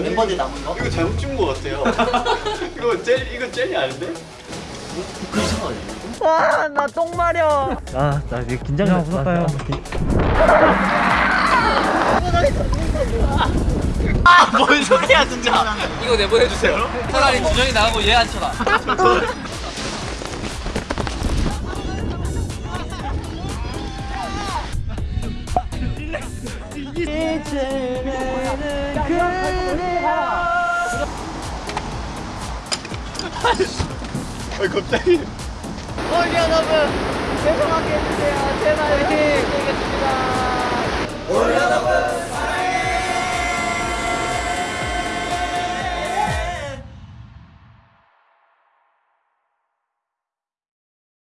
멤버들 남은 거? 이거 잘못 찍은 것 같아요. 이거 젤 이거 젤이 아닌데? 그 이상하네. 와, 나 똥 마려. 아, 나 이게 긴장감 무섭다요. 뭔 소리야 진짜. 이거 내보내주세요. 차라리 준영이 나가고 얘 앉혀라. 아갑 자기 홀 여러분, 죄송하게 해주세요. 제발. 되겠습니다. 올 여러분